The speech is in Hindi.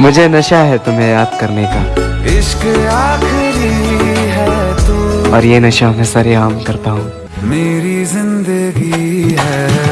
मुझे नशा है तुम्हें याद करने का। इश्क आखिरी है तू। और ये नशा मैं सरेआम करता हूँ। मेरी ज़िंदगी है।